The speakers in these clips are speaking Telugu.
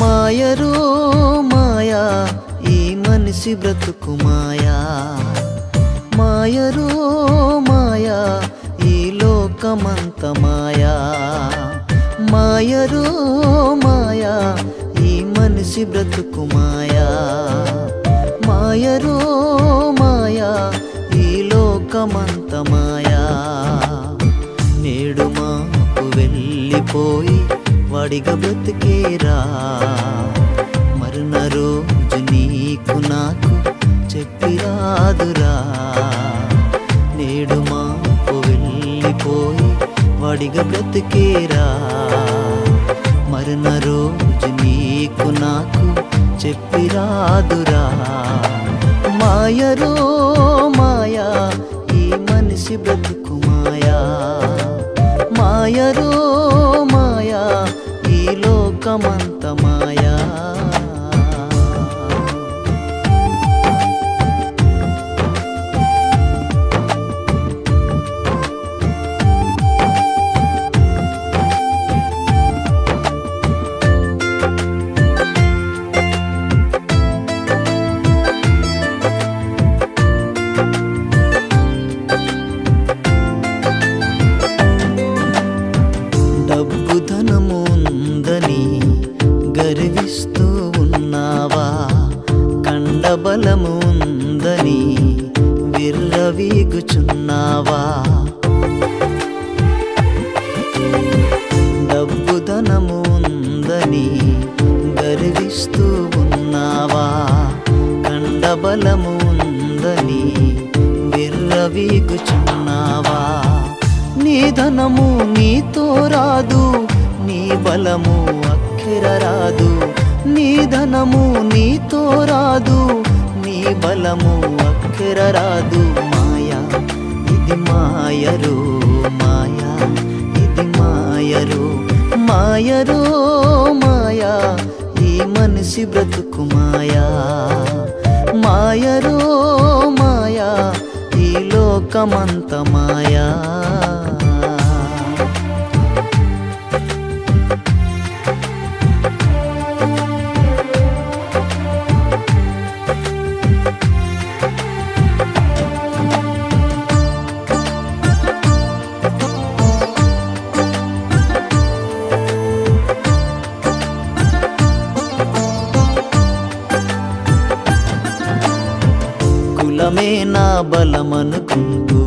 మాయరో మాయా ఈ మనిషి బ్రతుకు మాయా. మాయరో మాయా ఈ లోకమంత మాయా. మాయరో మాయా ఈ మనిషి బ్రతుకు మాయా. మాయరో మాయా ఈ లోకమంత మాయా. నేడు మాకు వెళ్ళిపోయి వాడిగా బ్రతికేరా. మరణ రోజు నీకు నాకు చెప్పిరాదురా. నేడు మాకు వెళ్ళిపోయి వాడిగా బ్రతికేరా. మరణ రోజు నీకు నాకు చెప్పిరాదురా. మాయరో మాయా ఈ మనిషి బ్రతుకు మాయా. మాయరో మాయా ఈ చూచున్నావా డబ్బు ధనము ఉందని గర్విస్తూ ఉన్నావా? కండబలము ఉందని విర్రవీగుచున్నావా? నీ ధనము నీతో రాదు నీ బలము అక్కిర రాదు. నీ ధనము నీ మాయరు మాయా ఇది మాయరు మాయరు మాయా ఈ మనిషి బ్రతుకు మాయా. మాయరు మాయా ఈ లోకమంత మాయా. నువ్వే నా బలమనుకుంటూ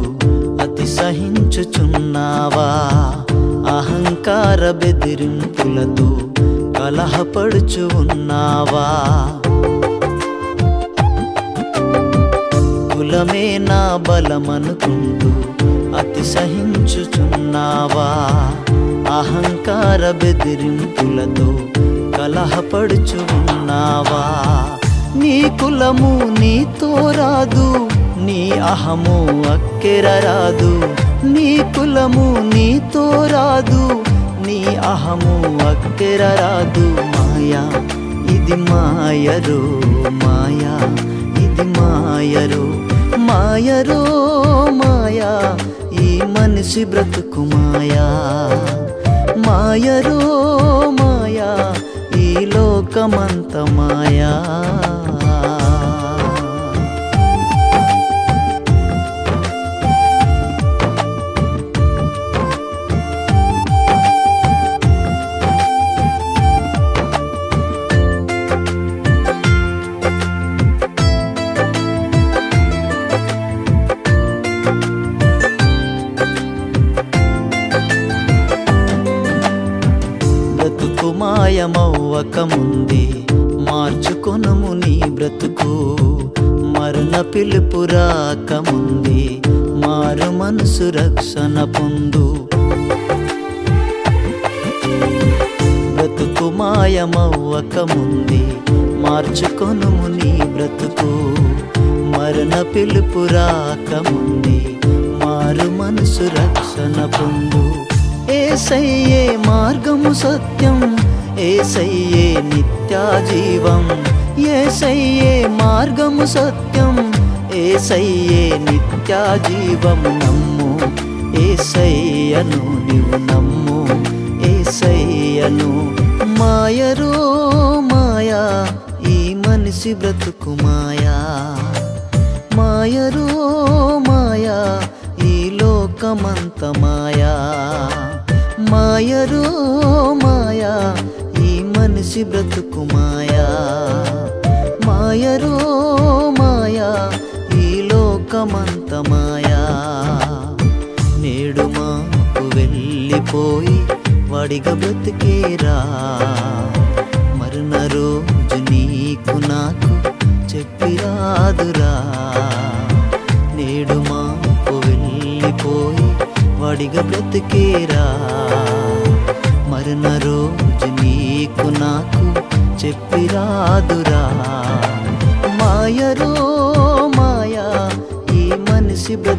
అతి సహించుచున్నావా అహంకార బెదిరింపులతో కలహపడుచు ఉన్నావా కులమే నా బలమనుకుంటూ అతి సహించుచున్నావా అహంకార బెదిరింపులతో కలహపడుచు ఉన్నావా నీ కులము నీతో రాదు నీ అహము అక్కెర రాదు. నీ కులము నీతో రాదు నీ అహము అక్కెర రాదు. మాయా ఇది మాయరు మాయా ఇది మాయరు మాయరో మాయా ఈ మనిషి బ్రతుకు మాయా. మాయరో మాయా ఈ లోకమంత మాయా. మాయమవ్వకముంది మార్చుకొనుము నీ బ్రతుకు. మరణ పిలుపు రాకముంది. మారు మనసు రక్షణ పొందు. బ్రతుకు మాయమవ్వకముంది. మార్చుకొనుము నీ బ్రతుకు. మరణ పిలుపు రాకముంది. మారు మనసు రక్షణ పొందు. ఏసయ్యే మార్గము సత్యం ఏసయ్యే నిత్యాజీవం ఏసయ్యే మార్గము సత్యం ఏసయ్యే నిత్యాజీవం నమ్ము ఏసయ్యను నీవు నమ్ము ఏసయ్యను మాయరో మాయా ఈ మనిషి బ్రతుకు మాయా. మాయరో మాయా ఈ లోకమంత మాయా. మాయరో మనిషి బ్రతుకు మాయా. మాయరో మాయా ఈ లోకమంత మాయా. నేడు మాకు వెళ్ళిపోయి వాడిగా బ్రతికేరా. మరున రోజు నీకు నాకు చెప్పిరాదురా. నేడు మాకు వెళ్ళిపోయి వాడిగా బ్రతికేరా. మరున రోజు చెప్పిరాదురా మాయరో మాయా ఈ మనిషి బ్రతుకు